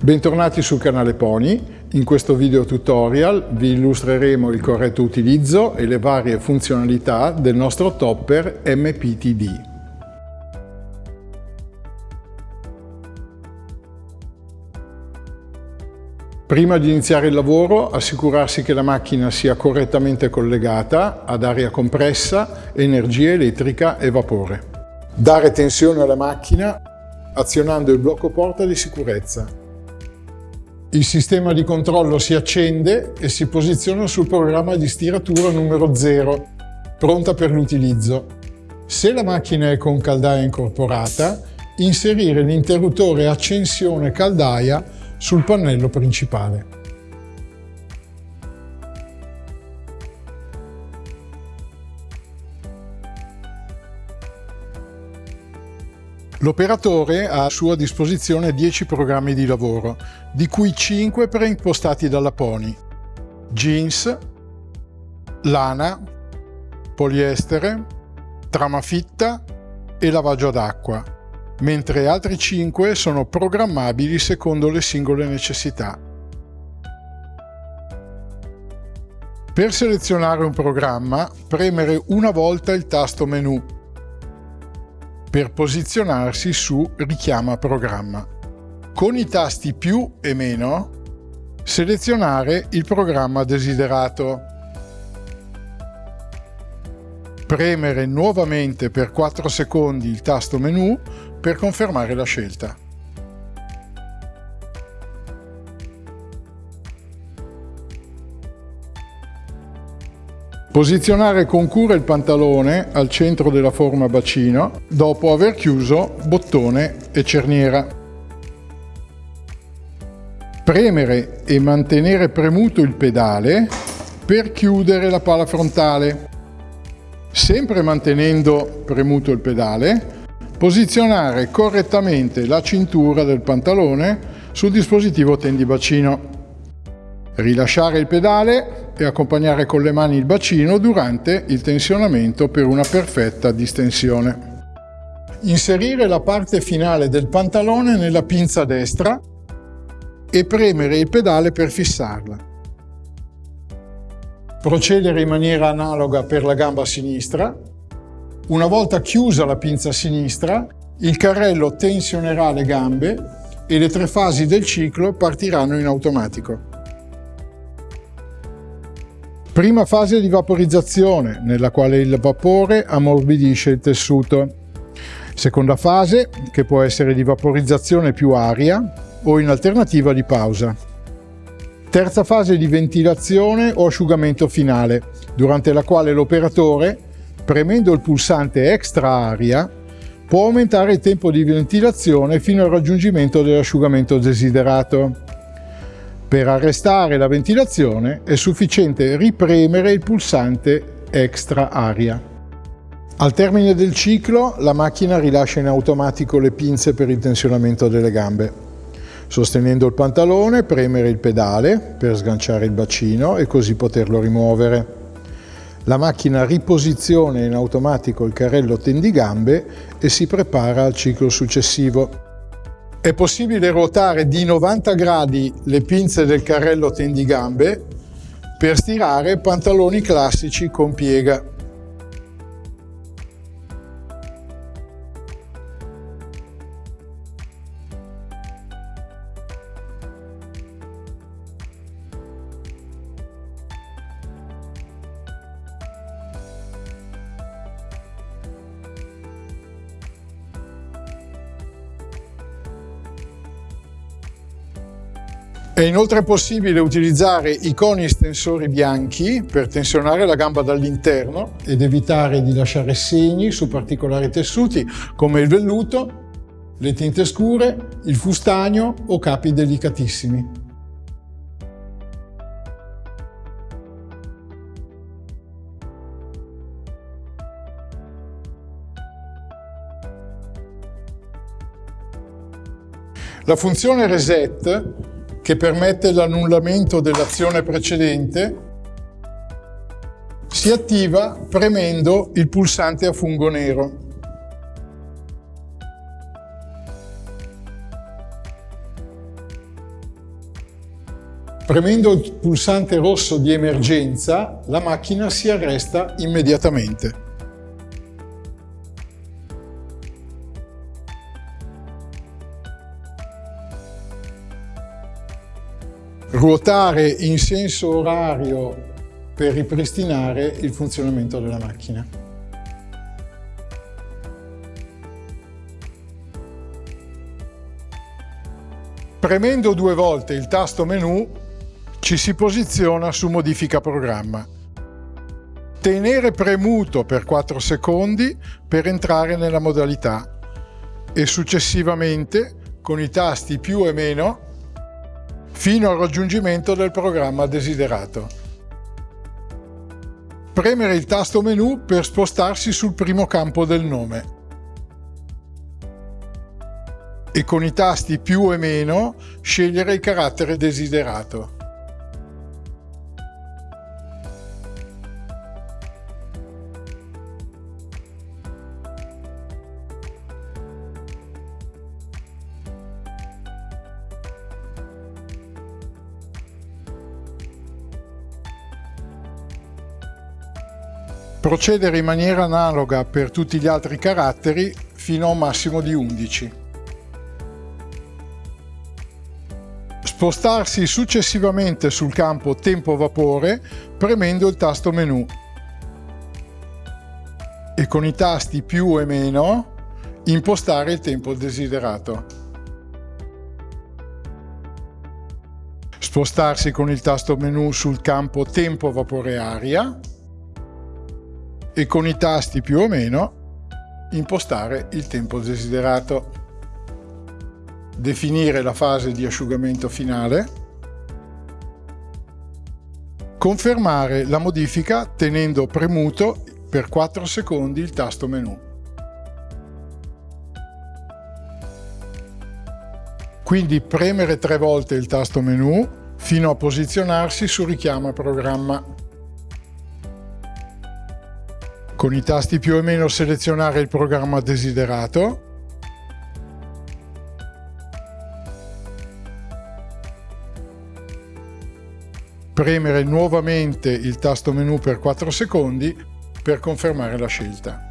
Bentornati sul canale Pony. In questo video tutorial vi illustreremo il corretto utilizzo e le varie funzionalità del nostro topper MPTD. Prima di iniziare il lavoro assicurarsi che la macchina sia correttamente collegata ad aria compressa, energia elettrica e vapore. Dare tensione alla macchina azionando il blocco porta di sicurezza. Il sistema di controllo si accende e si posiziona sul programma di stiratura numero 0, pronta per l'utilizzo. Se la macchina è con caldaia incorporata, inserire l'interruttore accensione caldaia sul pannello principale. L'operatore ha a sua disposizione 10 programmi di lavoro, di cui 5 preimpostati dalla Pony. Jeans, lana, poliestere, trama fitta e lavaggio d'acqua, mentre altri 5 sono programmabili secondo le singole necessità. Per selezionare un programma, premere una volta il tasto menu per posizionarsi su richiama programma. Con i tasti più e meno selezionare il programma desiderato. Premere nuovamente per 4 secondi il tasto menu per confermare la scelta. Posizionare con cura il pantalone al centro della forma bacino dopo aver chiuso bottone e cerniera. Premere e mantenere premuto il pedale per chiudere la pala frontale. Sempre mantenendo premuto il pedale, posizionare correttamente la cintura del pantalone sul dispositivo tendibacino. Rilasciare il pedale e accompagnare con le mani il bacino durante il tensionamento per una perfetta distensione. Inserire la parte finale del pantalone nella pinza destra e premere il pedale per fissarla. Procedere in maniera analoga per la gamba sinistra. Una volta chiusa la pinza sinistra, il carrello tensionerà le gambe e le tre fasi del ciclo partiranno in automatico. Prima fase di vaporizzazione, nella quale il vapore ammorbidisce il tessuto. Seconda fase, che può essere di vaporizzazione più aria o in alternativa di pausa. Terza fase di ventilazione o asciugamento finale, durante la quale l'operatore, premendo il pulsante extra aria, può aumentare il tempo di ventilazione fino al raggiungimento dell'asciugamento desiderato. Per arrestare la ventilazione è sufficiente ripremere il pulsante extra aria. Al termine del ciclo la macchina rilascia in automatico le pinze per il tensionamento delle gambe. Sostenendo il pantalone premere il pedale per sganciare il bacino e così poterlo rimuovere. La macchina riposiziona in automatico il carrello tendigambe e si prepara al ciclo successivo. È possibile ruotare di 90 gradi le pinze del carrello tendigambe per stirare pantaloni classici con piega. È inoltre possibile utilizzare i coni estensori bianchi per tensionare la gamba dall'interno ed evitare di lasciare segni su particolari tessuti come il velluto, le tinte scure, il fustagno o capi delicatissimi. La funzione reset che permette l'annullamento dell'azione precedente, si attiva premendo il pulsante a fungo nero. Premendo il pulsante rosso di emergenza, la macchina si arresta immediatamente. Ruotare in senso orario per ripristinare il funzionamento della macchina. Premendo due volte il tasto menu ci si posiziona su modifica programma. Tenere premuto per 4 secondi per entrare nella modalità e successivamente con i tasti più e meno fino al raggiungimento del programma desiderato. Premere il tasto menu per spostarsi sul primo campo del nome e con i tasti più e meno scegliere il carattere desiderato. Procedere in maniera analoga per tutti gli altri caratteri fino a un massimo di 11. Spostarsi successivamente sul campo tempo vapore premendo il tasto menu e con i tasti più e meno impostare il tempo desiderato. Spostarsi con il tasto menu sul campo tempo vapore aria e con i tasti più o meno impostare il tempo desiderato. Definire la fase di asciugamento finale. Confermare la modifica tenendo premuto per 4 secondi il tasto menu. Quindi premere tre volte il tasto menu fino a posizionarsi su richiama programma. Con i tasti più o meno selezionare il programma desiderato. Premere nuovamente il tasto menu per 4 secondi per confermare la scelta.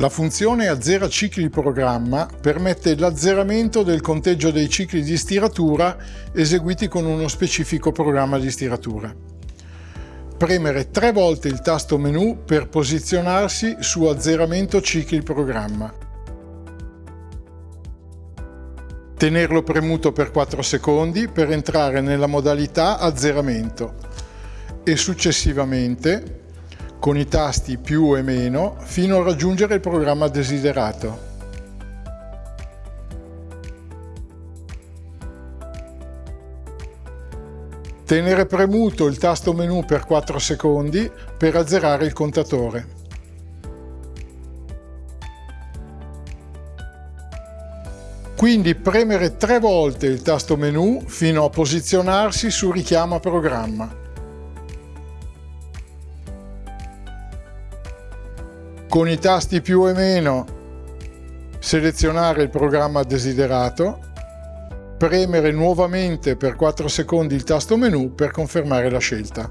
La funzione azzera cicli programma permette l'azzeramento del conteggio dei cicli di stiratura eseguiti con uno specifico programma di stiratura. Premere tre volte il tasto menu per posizionarsi su azzeramento cicli programma. Tenerlo premuto per 4 secondi per entrare nella modalità azzeramento e successivamente con i tasti più e meno fino a raggiungere il programma desiderato. Tenere premuto il tasto menu per 4 secondi per azzerare il contatore. Quindi premere tre volte il tasto menu fino a posizionarsi su richiama programma. Con i tasti più e meno selezionare il programma desiderato, premere nuovamente per 4 secondi il tasto menu per confermare la scelta.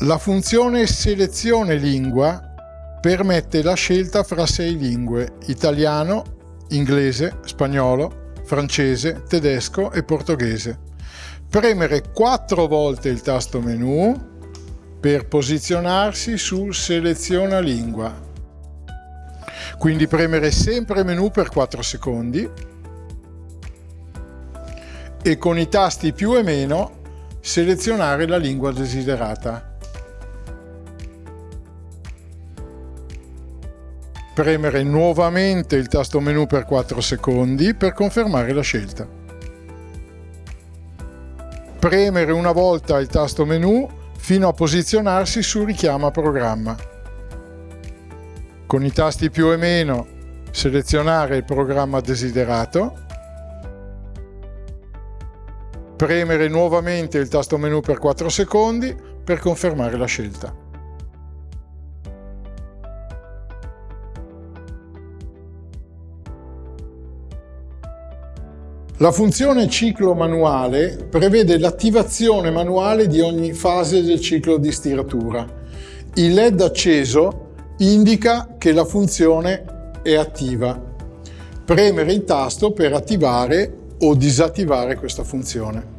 La funzione selezione lingua permette la scelta fra sei lingue, italiano, inglese, spagnolo, francese, tedesco e portoghese. Premere quattro volte il tasto menu per posizionarsi sul seleziona lingua. Quindi premere sempre menu per 4 secondi e con i tasti più e meno selezionare la lingua desiderata. Premere nuovamente il tasto menu per 4 secondi per confermare la scelta. Premere una volta il tasto menu fino a posizionarsi su richiama programma. Con i tasti più e meno selezionare il programma desiderato premere nuovamente il tasto menu per 4 secondi per confermare la scelta. La funzione ciclo manuale prevede l'attivazione manuale di ogni fase del ciclo di stiratura. Il LED acceso indica che la funzione è attiva. Premere il tasto per attivare o disattivare questa funzione.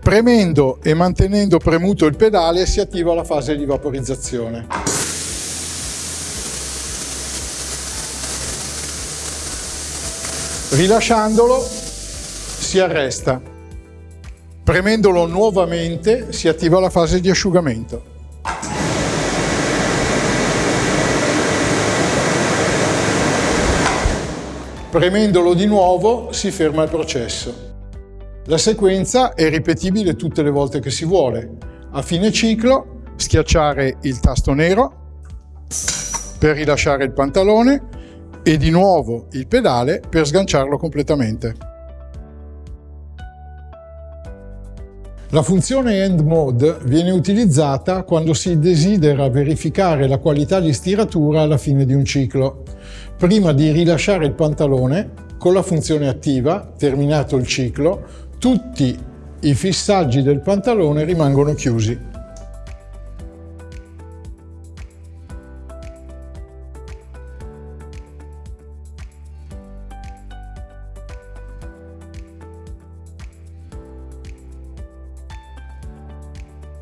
Premendo e mantenendo premuto il pedale si attiva la fase di vaporizzazione. Rilasciandolo si arresta. Premendolo nuovamente si attiva la fase di asciugamento. Premendolo di nuovo si ferma il processo. La sequenza è ripetibile tutte le volte che si vuole. A fine ciclo schiacciare il tasto nero per rilasciare il pantalone e di nuovo il pedale per sganciarlo completamente. La funzione End Mode viene utilizzata quando si desidera verificare la qualità di stiratura alla fine di un ciclo. Prima di rilasciare il pantalone, con la funzione attiva, terminato il ciclo, tutti i fissaggi del pantalone rimangono chiusi.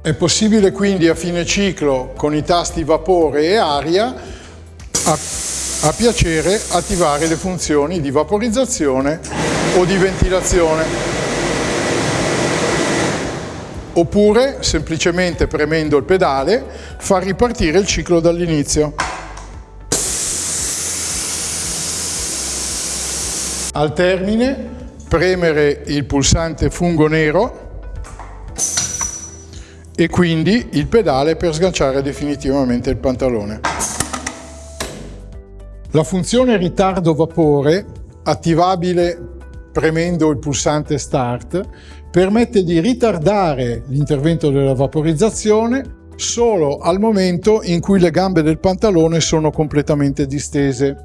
È possibile quindi a fine ciclo con i tasti vapore e aria a, a piacere attivare le funzioni di vaporizzazione o di ventilazione. Oppure semplicemente premendo il pedale far ripartire il ciclo dall'inizio. Al termine premere il pulsante fungo nero e quindi il pedale per sganciare definitivamente il pantalone. La funzione ritardo vapore, attivabile premendo il pulsante Start, permette di ritardare l'intervento della vaporizzazione solo al momento in cui le gambe del pantalone sono completamente distese.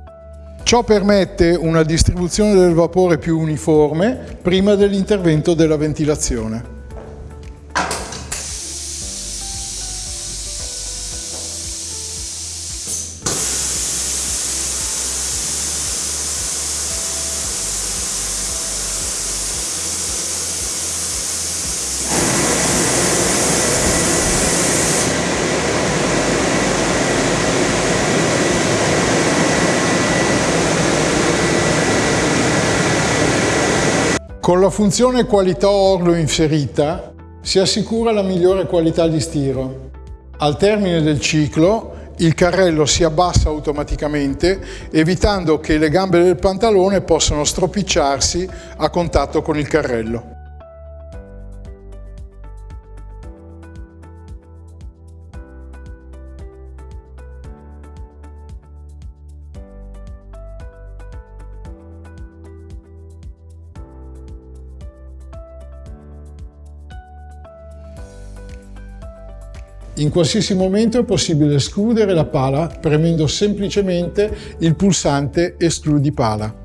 Ciò permette una distribuzione del vapore più uniforme prima dell'intervento della ventilazione. Con la funzione qualità orlo inserita si assicura la migliore qualità di stiro. Al termine del ciclo il carrello si abbassa automaticamente evitando che le gambe del pantalone possano stropicciarsi a contatto con il carrello. In qualsiasi momento è possibile escludere la pala premendo semplicemente il pulsante Escludi pala.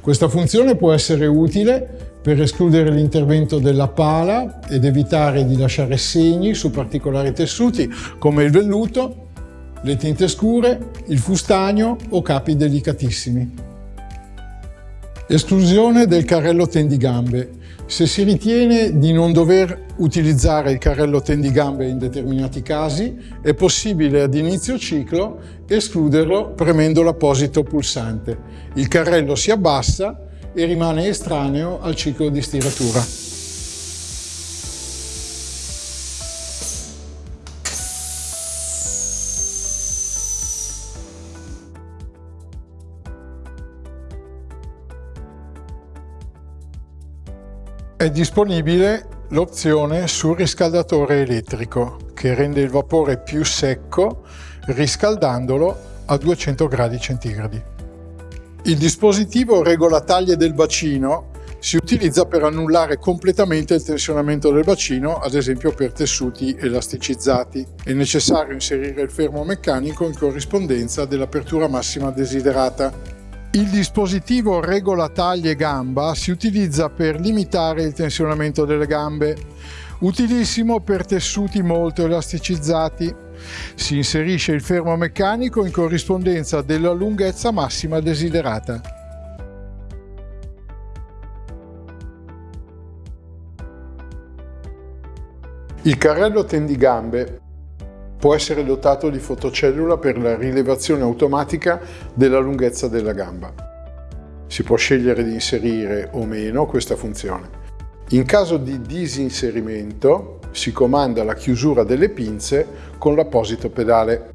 Questa funzione può essere utile per escludere l'intervento della pala ed evitare di lasciare segni su particolari tessuti come il velluto, le tinte scure, il fustagno o capi delicatissimi. Esclusione del carrello tendigambe. Se si ritiene di non dover utilizzare il carrello tendigambe in determinati casi, è possibile ad inizio ciclo escluderlo premendo l'apposito pulsante. Il carrello si abbassa e rimane estraneo al ciclo di stiratura. È disponibile l'opzione sul riscaldatore elettrico che rende il vapore più secco riscaldandolo a 200 gradi centigradi. Il dispositivo regola taglie del bacino si utilizza per annullare completamente il tensionamento del bacino, ad esempio per tessuti elasticizzati. È necessario inserire il fermo meccanico in corrispondenza dell'apertura massima desiderata. Il dispositivo regola taglie gamba si utilizza per limitare il tensionamento delle gambe, utilissimo per tessuti molto elasticizzati. Si inserisce il fermo meccanico in corrispondenza della lunghezza massima desiderata. Il carrello tendigambe può essere dotato di fotocellula per la rilevazione automatica della lunghezza della gamba. Si può scegliere di inserire o meno questa funzione. In caso di disinserimento si comanda la chiusura delle pinze con l'apposito pedale.